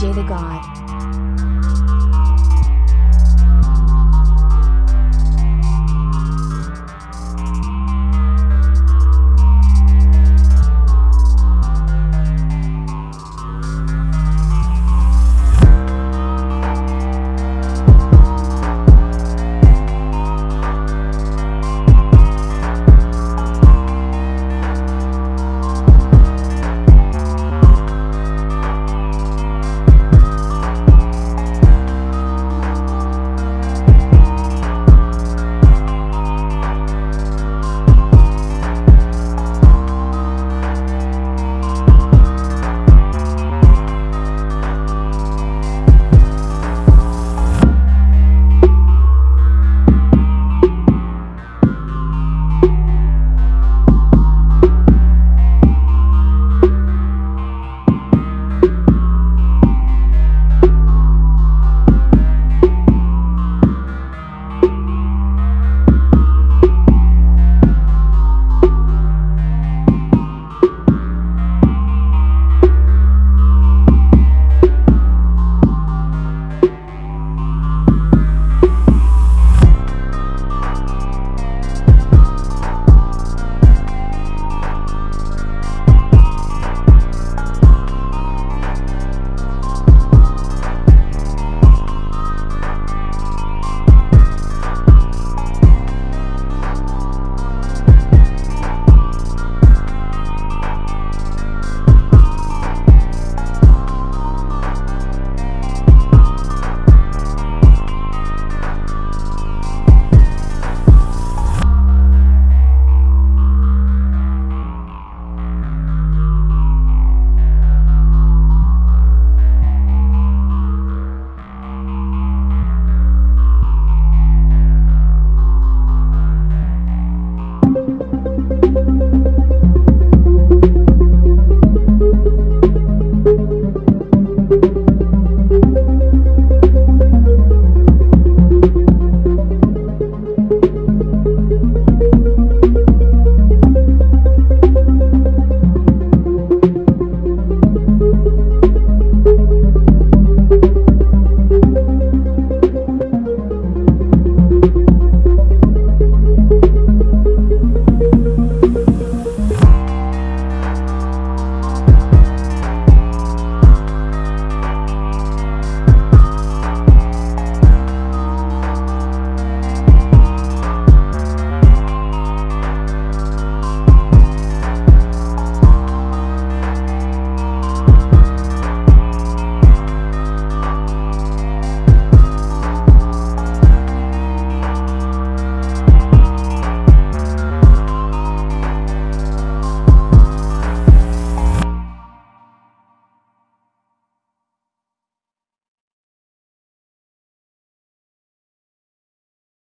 J, the God.